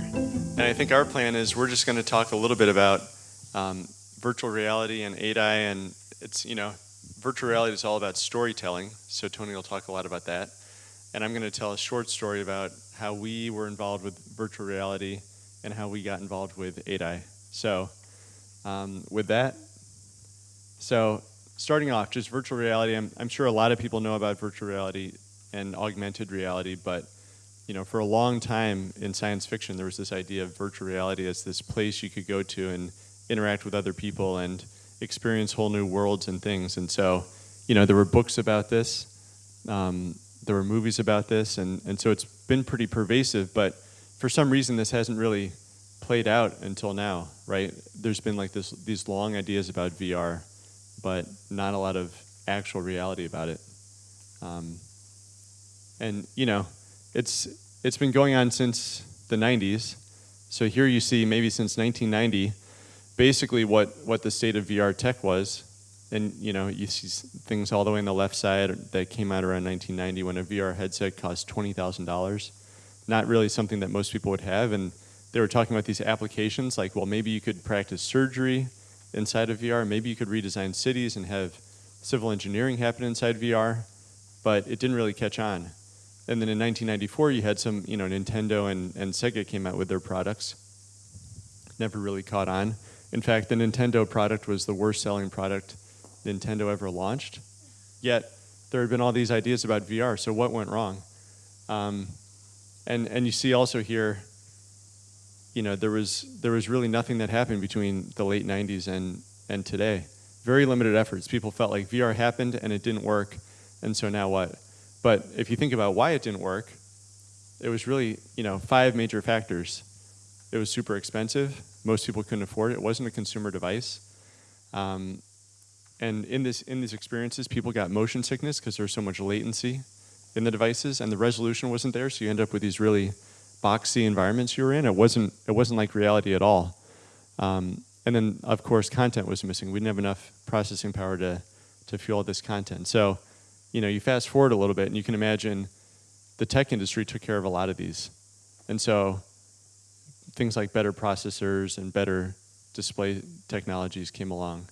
here. And I think our plan is we're just going to talk a little bit about um, virtual reality and 8i. And it's, you know, virtual reality is all about storytelling. So Tony will talk a lot about that. And I'm going to tell a short story about how we were involved with virtual reality and how we got involved with 8i. So um, with that, so starting off, just virtual reality, I'm, I'm sure a lot of people know about virtual reality and augmented reality, but you know, for a long time in science fiction, there was this idea of virtual reality as this place you could go to and interact with other people and experience whole new worlds and things. And so, you know, there were books about this, um, there were movies about this, and, and so it's been pretty pervasive, but for some reason this hasn't really played out until now, right? There's been like this, these long ideas about VR, but not a lot of actual reality about it. Um, and, you know, it's, it's been going on since the 90s. So here you see maybe since 1990, basically what, what the state of VR tech was. And you know, you see things all the way on the left side that came out around 1990 when a VR headset cost $20,000. Not really something that most people would have. And they were talking about these applications like, well, maybe you could practice surgery inside of VR. Maybe you could redesign cities and have civil engineering happen inside VR. But it didn't really catch on. And then in 1994, you had some, you know, Nintendo and, and Sega came out with their products. Never really caught on. In fact, the Nintendo product was the worst selling product Nintendo ever launched. Yet, there had been all these ideas about VR, so what went wrong? Um, and, and you see also here, you know, there was, there was really nothing that happened between the late 90s and, and today. Very limited efforts. People felt like VR happened and it didn't work, and so now what? But if you think about why it didn't work, it was really, you know, five major factors. It was super expensive. Most people couldn't afford it. It wasn't a consumer device. Um, and in, this, in these experiences, people got motion sickness because there's so much latency in the devices and the resolution wasn't there. So you end up with these really boxy environments you were in. It wasn't, it wasn't like reality at all. Um, and then, of course, content was missing. We didn't have enough processing power to, to fuel this content. So you know, you fast forward a little bit and you can imagine the tech industry took care of a lot of these. And so things like better processors and better display technologies came along.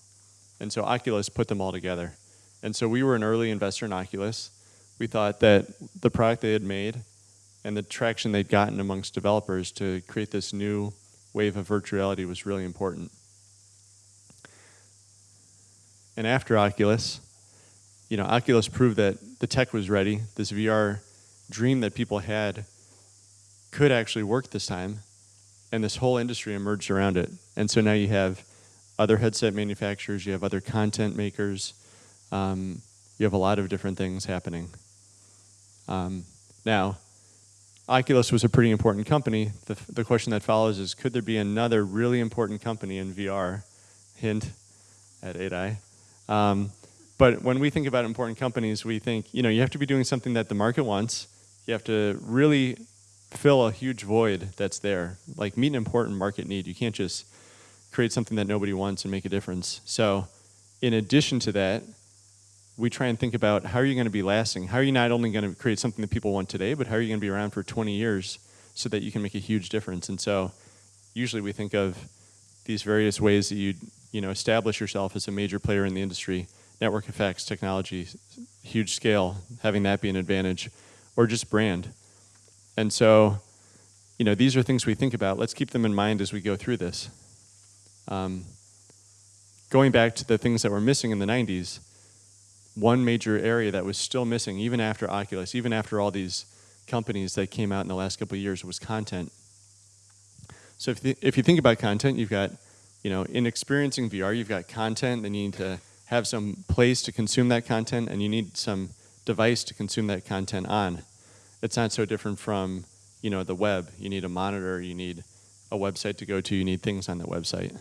And so Oculus put them all together. And so we were an early investor in Oculus. We thought that the product they had made and the traction they'd gotten amongst developers to create this new wave of virtuality was really important. And after Oculus, you know, Oculus proved that the tech was ready. This VR dream that people had could actually work this time, and this whole industry emerged around it. And so now you have other headset manufacturers, you have other content makers, um, you have a lot of different things happening. Um, now, Oculus was a pretty important company. The, the question that follows is, could there be another really important company in VR? Hint at 8i. Um, but when we think about important companies, we think, you know, you have to be doing something that the market wants. You have to really fill a huge void that's there, like meet an important market need. You can't just create something that nobody wants and make a difference. So in addition to that, we try and think about how are you going to be lasting? How are you not only going to create something that people want today, but how are you going to be around for 20 years so that you can make a huge difference? And so usually we think of these various ways that you you know establish yourself as a major player in the industry network effects, technology, huge scale, having that be an advantage, or just brand. And so, you know, these are things we think about. Let's keep them in mind as we go through this. Um, going back to the things that were missing in the 90s, one major area that was still missing, even after Oculus, even after all these companies that came out in the last couple of years, was content. So if, if you think about content, you've got, you know, in experiencing VR, you've got content, then you need to have some place to consume that content and you need some device to consume that content on. It's not so different from you know, the web. You need a monitor, you need a website to go to, you need things on the website.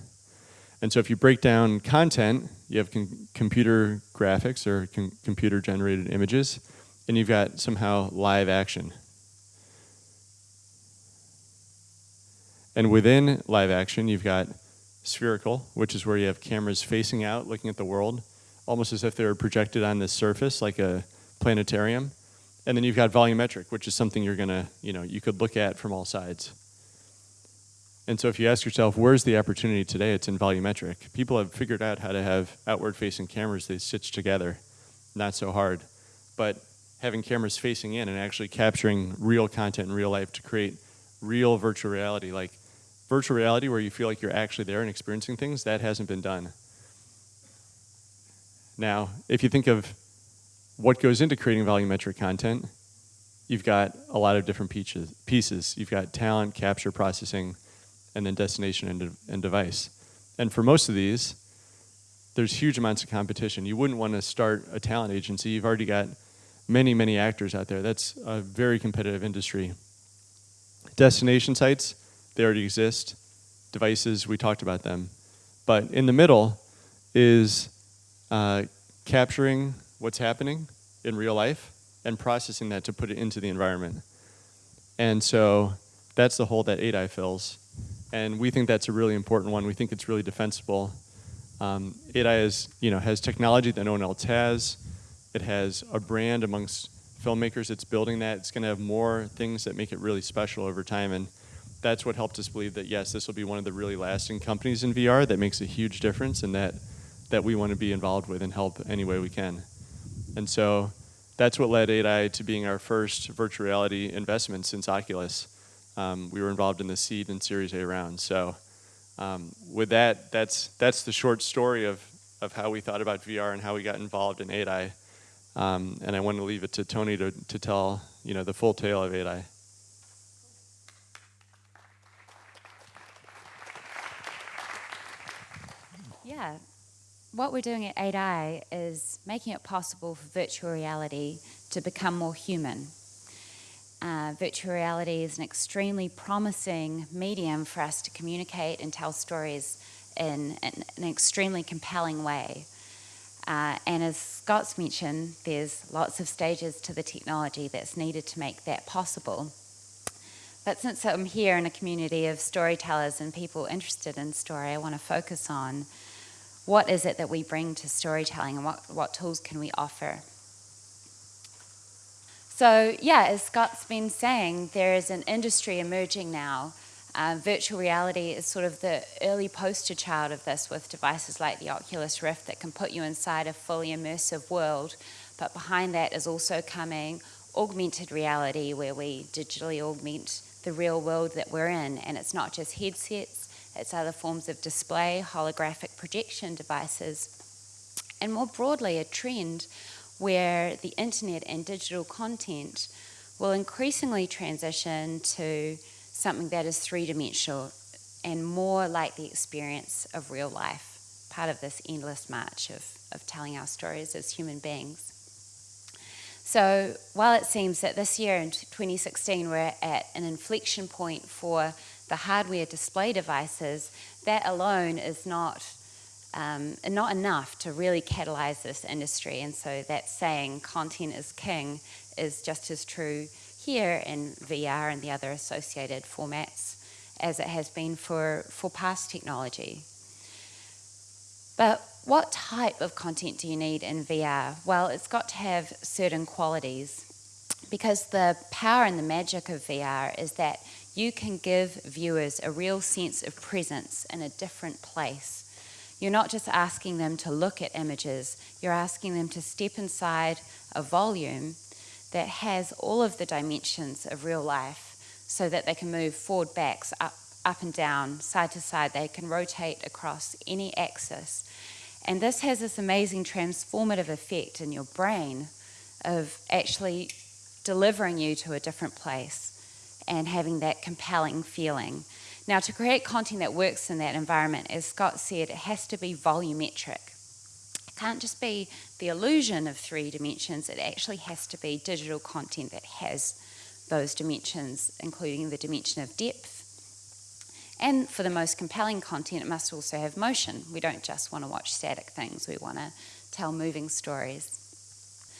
And so if you break down content, you have com computer graphics or com computer generated images, and you've got somehow live action. And within live action, you've got spherical, which is where you have cameras facing out, looking at the world, almost as if they were projected on this surface, like a planetarium. And then you've got volumetric, which is something you're gonna, you know, you could look at from all sides. And so if you ask yourself, where's the opportunity today? It's in volumetric. People have figured out how to have outward facing cameras they stitch together. Not so hard. But having cameras facing in and actually capturing real content in real life to create real virtual reality, like virtual reality where you feel like you're actually there and experiencing things, that hasn't been done. Now, if you think of what goes into creating volumetric content, you've got a lot of different pieces. You've got talent, capture, processing, and then destination and, de and device. And for most of these, there's huge amounts of competition. You wouldn't want to start a talent agency. You've already got many, many actors out there. That's a very competitive industry. Destination sites, they already exist. Devices, we talked about them. But in the middle is uh, capturing what's happening in real life and processing that to put it into the environment. And so that's the hole that 8i fills. And we think that's a really important one. We think it's really defensible. Um, 8i is, you know, has technology that no one else has. It has a brand amongst filmmakers. It's building that. It's going to have more things that make it really special over time. And that's what helped us believe that, yes, this will be one of the really lasting companies in VR that makes a huge difference and that, that we want to be involved with and help any way we can. And so that's what led 8i to being our first virtual reality investment since Oculus. Um, we were involved in the seed and Series A round. So um, with that, that's, that's the short story of, of how we thought about VR and how we got involved in 8i. Um, and I want to leave it to Tony to, to tell you know, the full tale of 8i. Yeah, what we're doing at 8i is making it possible for virtual reality to become more human. Uh, virtual reality is an extremely promising medium for us to communicate and tell stories in, in an extremely compelling way. Uh, and as Scott's mentioned, there's lots of stages to the technology that's needed to make that possible. But since I'm here in a community of storytellers and people interested in story, I want to focus on what is it that we bring to storytelling and what, what tools can we offer? So yeah, as Scott's been saying, there is an industry emerging now. Uh, virtual reality is sort of the early poster child of this with devices like the Oculus Rift that can put you inside a fully immersive world. But behind that is also coming augmented reality where we digitally augment the real world that we're in. And it's not just headsets, it's other forms of display, holographic projection devices, and more broadly, a trend where the internet and digital content will increasingly transition to something that is three-dimensional and more like the experience of real life, part of this endless march of, of telling our stories as human beings. So while it seems that this year in 2016 we're at an inflection point for the hardware display devices, that alone is not, um, not enough to really catalyze this industry. And so that saying, content is king, is just as true here in VR and the other associated formats as it has been for, for past technology. But what type of content do you need in VR? Well, it's got to have certain qualities because the power and the magic of VR is that you can give viewers a real sense of presence in a different place. You're not just asking them to look at images, you're asking them to step inside a volume that has all of the dimensions of real life so that they can move forward, backs, up, up and down, side to side. They can rotate across any axis. And this has this amazing transformative effect in your brain of actually delivering you to a different place and having that compelling feeling. Now, to create content that works in that environment, as Scott said, it has to be volumetric. It can't just be the illusion of three dimensions, it actually has to be digital content that has those dimensions, including the dimension of depth. And for the most compelling content, it must also have motion. We don't just want to watch static things, we want to tell moving stories.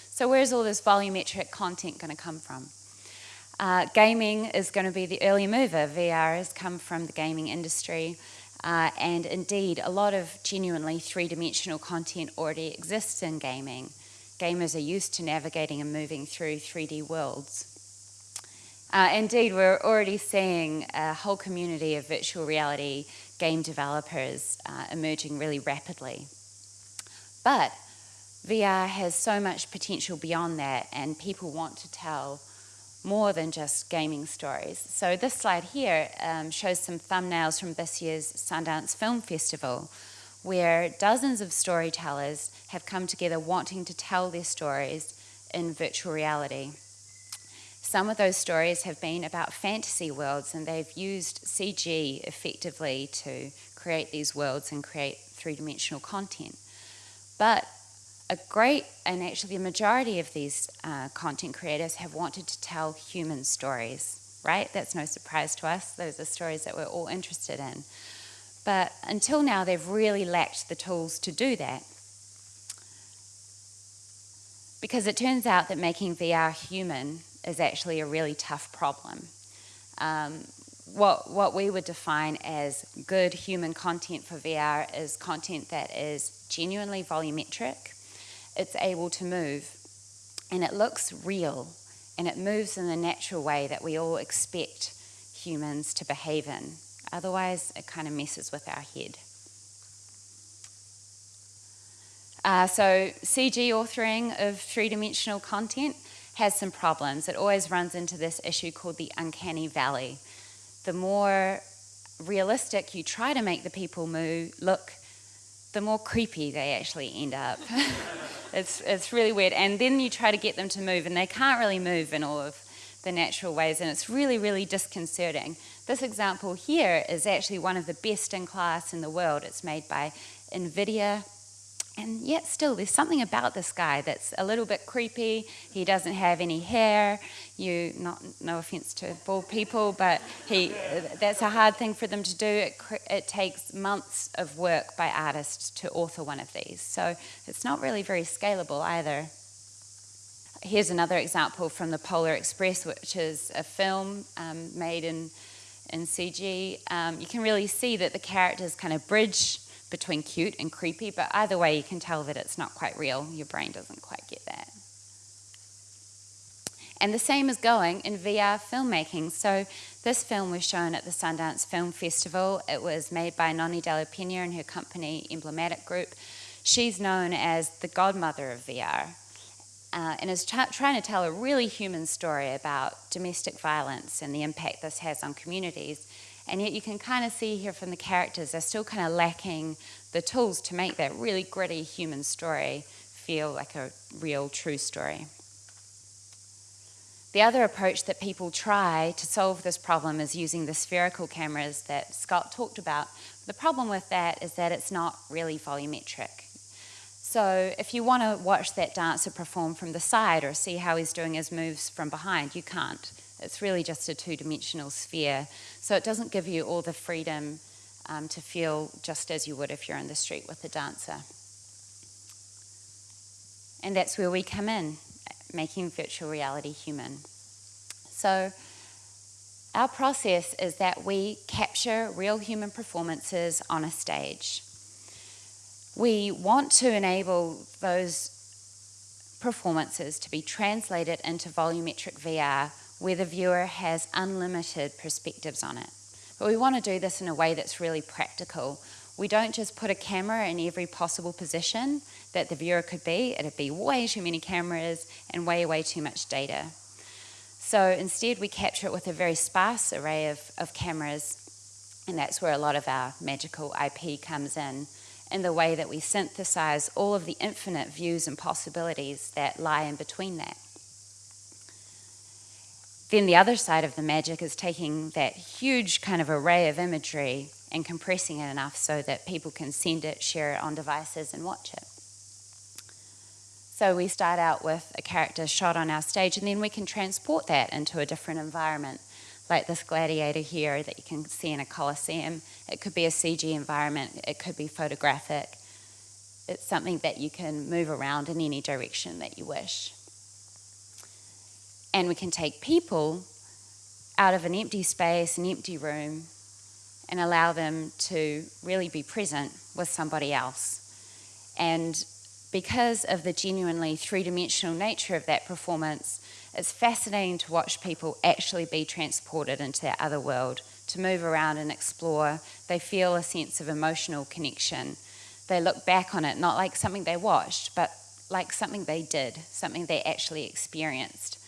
So where's all this volumetric content going to come from? Uh, gaming is going to be the early mover. VR has come from the gaming industry. Uh, and indeed, a lot of genuinely three-dimensional content already exists in gaming. Gamers are used to navigating and moving through 3D worlds. Uh, indeed, we're already seeing a whole community of virtual reality game developers uh, emerging really rapidly. But VR has so much potential beyond that, and people want to tell more than just gaming stories. So this slide here um, shows some thumbnails from this year's Sundance Film Festival, where dozens of storytellers have come together wanting to tell their stories in virtual reality. Some of those stories have been about fantasy worlds, and they've used CG effectively to create these worlds and create three dimensional content. But a great, and actually the majority of these uh, content creators have wanted to tell human stories, right? That's no surprise to us. Those are stories that we're all interested in. But until now, they've really lacked the tools to do that. Because it turns out that making VR human is actually a really tough problem. Um, what, what we would define as good human content for VR is content that is genuinely volumetric, it's able to move, and it looks real, and it moves in the natural way that we all expect humans to behave in. Otherwise, it kind of messes with our head. Uh, so, CG authoring of three dimensional content has some problems. It always runs into this issue called the uncanny valley. The more realistic you try to make the people move look, the more creepy they actually end up. it's, it's really weird. And then you try to get them to move, and they can't really move in all of the natural ways, and it's really, really disconcerting. This example here is actually one of the best in class in the world. It's made by NVIDIA and yet still there's something about this guy that's a little bit creepy. He doesn't have any hair. You not no offense to bald people but he that's a hard thing for them to do. It, it takes months of work by artists to author one of these. So it's not really very scalable either. Here's another example from the polar express which is a film um, made in in cg um, you can really see that the characters kind of bridge between cute and creepy, but either way, you can tell that it's not quite real. Your brain doesn't quite get that. And the same is going in VR filmmaking. So, this film was shown at the Sundance Film Festival. It was made by Nonny de la Peña and her company, Emblematic Group. She's known as the godmother of VR uh, and is trying to tell a really human story about domestic violence and the impact this has on communities. And yet you can kind of see here from the characters, they're still kind of lacking the tools to make that really gritty human story feel like a real, true story. The other approach that people try to solve this problem is using the spherical cameras that Scott talked about. The problem with that is that it's not really volumetric. So if you want to watch that dancer perform from the side or see how he's doing his moves from behind, you can't. It's really just a two dimensional sphere. So it doesn't give you all the freedom um, to feel just as you would if you're in the street with a dancer. And that's where we come in, making virtual reality human. So, our process is that we capture real human performances on a stage. We want to enable those performances to be translated into volumetric VR where the viewer has unlimited perspectives on it. But we want to do this in a way that's really practical. We don't just put a camera in every possible position that the viewer could be, it'd be way too many cameras and way, way too much data. So instead, we capture it with a very sparse array of, of cameras, and that's where a lot of our magical IP comes in, in the way that we synthesize all of the infinite views and possibilities that lie in between that. Then the other side of the magic is taking that huge kind of array of imagery and compressing it enough so that people can send it, share it on devices, and watch it. So we start out with a character shot on our stage, and then we can transport that into a different environment, like this gladiator here that you can see in a coliseum. It could be a CG environment, it could be photographic. It's something that you can move around in any direction that you wish. And we can take people out of an empty space, an empty room, and allow them to really be present with somebody else. And because of the genuinely three dimensional nature of that performance, It's fascinating to watch people actually be transported into that other world, to move around and explore. They feel a sense of emotional connection. They look back on it not like something they watched, but like something they did, something they actually experienced.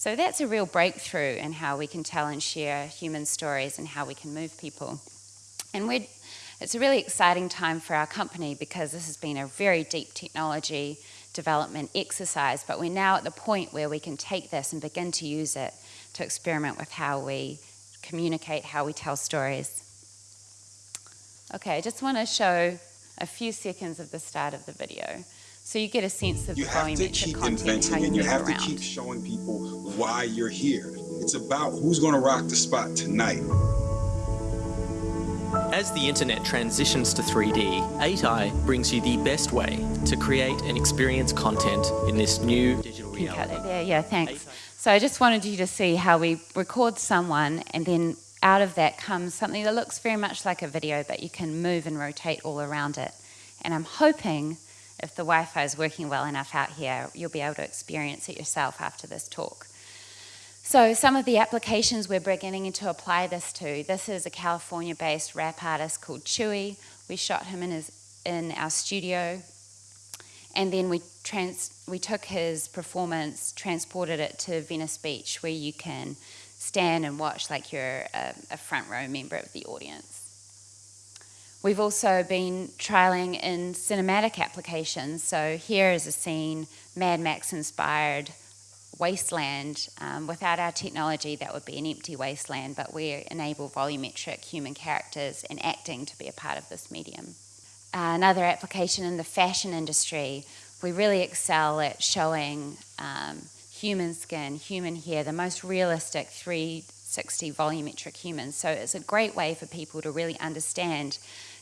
So that's a real breakthrough in how we can tell and share human stories and how we can move people. And we're, it's a really exciting time for our company because this has been a very deep technology development exercise, but we're now at the point where we can take this and begin to use it to experiment with how we communicate, how we tell stories. Okay, I just want to show a few seconds of the start of the video. So you get a sense of you the have to volumetric keep inventing and you have around. to keep showing people why you're here. It's about who's going to rock the spot tonight. As the internet transitions to 3D, 8i brings you the best way to create and experience content in this new digital Can cut reality. that there? Yeah, thanks. So I just wanted you to see how we record someone and then out of that comes something that looks very much like a video, but you can move and rotate all around it. And I'm hoping if the Wi-Fi is working well enough out here, you'll be able to experience it yourself after this talk. So some of the applications we're beginning to apply this to, this is a California-based rap artist called Chewy. We shot him in, his, in our studio and then we trans we took his performance, transported it to Venice Beach, where you can stand and watch like you're a, a front row member of the audience. We've also been trialing in cinematic applications. So here is a scene, Mad Max inspired wasteland. Um, without our technology, that would be an empty wasteland, but we enable volumetric human characters and acting to be a part of this medium. Uh, another application in the fashion industry, we really excel at showing um, human skin, human hair, the most realistic 360 volumetric humans. So it's a great way for people to really understand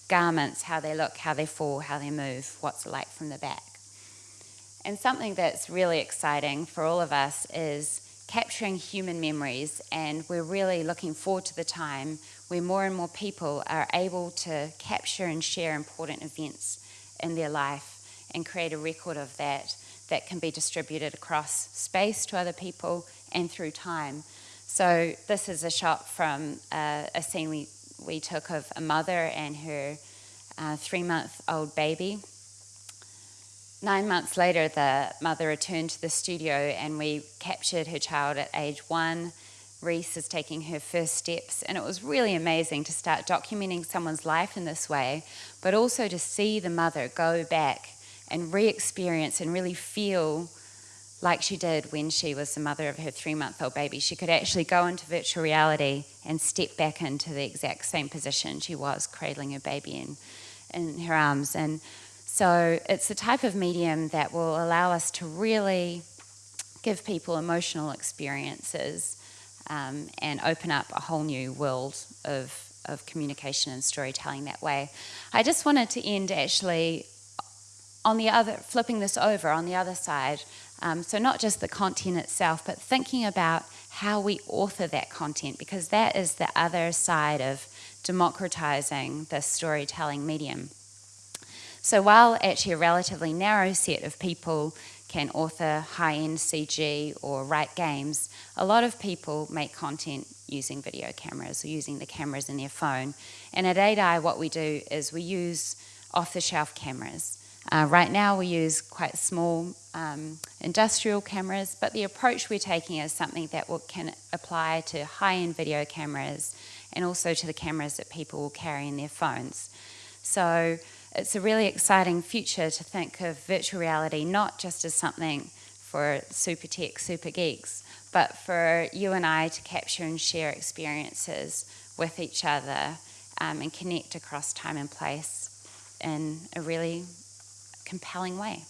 garments, how they look, how they fall, how they move, what's like from the back. And something that's really exciting for all of us is capturing human memories, and we're really looking forward to the time where more and more people are able to capture and share important events in their life and create a record of that that can be distributed across space to other people and through time. So this is a shot from uh, a scene we, we took of a mother and her uh, three-month-old baby. Nine months later, the mother returned to the studio and we captured her child at age one. Reese is taking her first steps, and it was really amazing to start documenting someone's life in this way, but also to see the mother go back and re experience and really feel like she did when she was the mother of her three month old baby. She could actually go into virtual reality and step back into the exact same position she was, cradling her baby in, in her arms. And so it's the type of medium that will allow us to really give people emotional experiences um, and open up a whole new world of, of communication and storytelling that way. I just wanted to end actually on the other, flipping this over on the other side. Um, so not just the content itself, but thinking about how we author that content, because that is the other side of democratizing the storytelling medium. So while actually a relatively narrow set of people can author high-end CG or write games, a lot of people make content using video cameras or using the cameras in their phone. And at 8i, what we do is we use off-the-shelf cameras. Uh, right now we use quite small um, industrial cameras, but the approach we're taking is something that will, can apply to high-end video cameras and also to the cameras that people will carry in their phones. So it's a really exciting future to think of virtual reality not just as something for super tech, super geeks, but for you and I to capture and share experiences with each other um, and connect across time and place in a really compelling way.